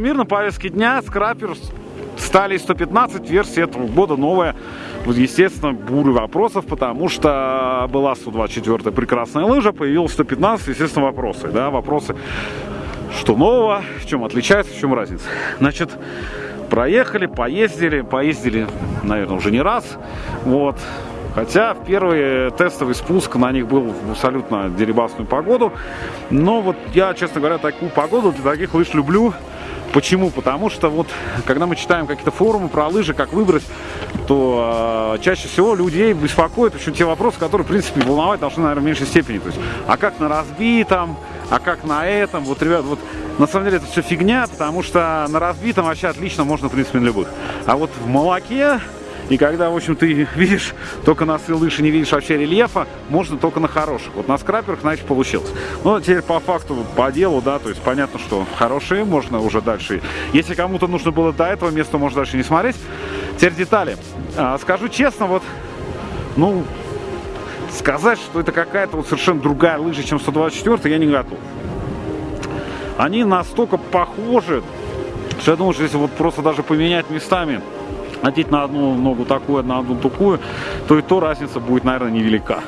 мир на повестке дня. Скрапер стали 115, версия этого года новая. Естественно, буры вопросов, потому что была 124 прекрасная лыжа, появилась 115, естественно, вопросы. Да, вопросы, что нового, в чем отличается, в чем разница. Значит, проехали, поездили, поездили, наверное, уже не раз. Вот. Хотя в первый тестовый спуск на них был в абсолютно дерибасную погоду. Но вот я, честно говоря, такую погоду для таких лыж люблю. Почему? Потому что вот, когда мы читаем какие-то форумы про лыжи, как выбрать, то э, чаще всего людей беспокоят еще те вопросы, которые, в принципе, волновать должны, наверное, в меньшей степени. То есть, а как на разбитом, а как на этом? Вот, ребят, вот на самом деле это все фигня, потому что на разбитом вообще отлично можно, в принципе, на любых. А вот в молоке и когда, в общем, ты видишь только на лыж и не видишь вообще рельефа, можно только на хороших. Вот на скраперах, значит, получилось. Но теперь по факту, по делу, да, то есть понятно, что хорошие, можно уже дальше. Если кому-то нужно было до этого места, можно дальше не смотреть. Теперь детали. А, скажу честно, вот, ну, сказать, что это какая-то вот совершенно другая лыжа, чем 124, я не готов. Они настолько похожи, что я думаю, что если вот просто даже поменять местами одеть на одну ногу такую, на одну такую, то и то разница будет, наверное, невелика.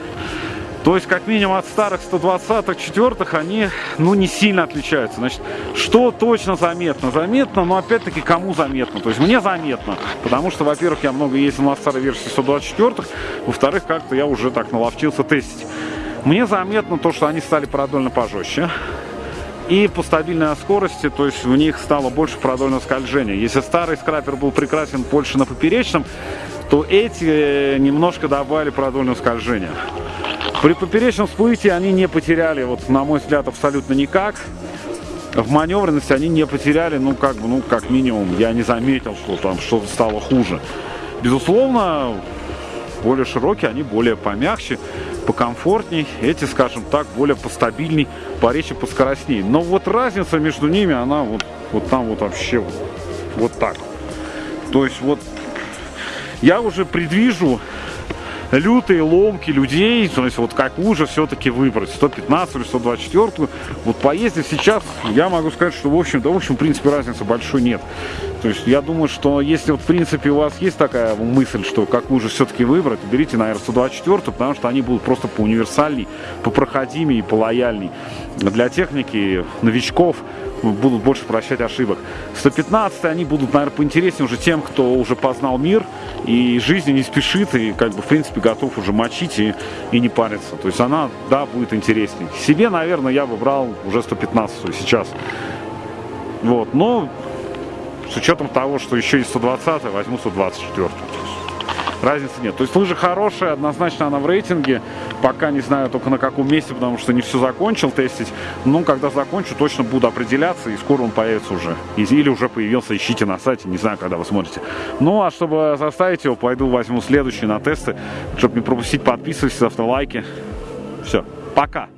То есть, как минимум, от старых 120-х, 4 они, ну, не сильно отличаются. Значит, что точно заметно? Заметно, но, опять-таки, кому заметно? То есть, мне заметно, потому что, во-первых, я много ездил на старой версии 124 во-вторых, как-то я уже так наловчился тестить. Мне заметно то, что они стали продольно пожестче и по стабильной скорости, то есть в них стало больше продольного скольжения. Если старый скрапер был прекрасен больше на поперечном, то эти э, немножко добавили продольного скольжения. При поперечном всплытии они не потеряли, вот на мой взгляд, абсолютно никак. В маневренности они не потеряли, ну как бы, ну как минимум, я не заметил, что там что-то стало хуже. Безусловно, более широкие, они более помягче покомфортней, эти, скажем так, более постабильней, поречи, поскоростней. Но вот разница между ними, она вот, вот там вот вообще вот, вот так. То есть вот я уже предвижу лютые ломки людей, то есть вот какую же все-таки выбрать, 115 или 124. Вот поездив сейчас, я могу сказать, что в общем, да в общем, в принципе, разницы большой нет. То есть я думаю, что если вот в принципе у вас есть такая мысль, что какую же все-таки выбрать, берите, наверное, 124, потому что они будут просто по универсальней, по проходимей и по лояльней. Для техники, новичков, будут больше прощать ошибок. 115 они будут, наверное, поинтереснее уже тем, кто уже познал мир и жизни не спешит, и как бы, в принципе, готов уже мочить и, и не париться. То есть она, да, будет интереснее. Себе, наверное, я бы брал уже 115 сейчас. Вот, но с учетом того, что еще и 120 возьму 124 разницы нет. То есть лыжа хорошая, однозначно она в рейтинге. Пока не знаю только на каком месте, потому что не все закончил тестить. Но когда закончу, точно буду определяться, и скоро он появится уже. Или уже появился, ищите на сайте, не знаю, когда вы смотрите. Ну, а чтобы заставить его, пойду возьму следующий на тесты. Чтобы не пропустить, подписывайтесь, ставьте лайки. Все, пока!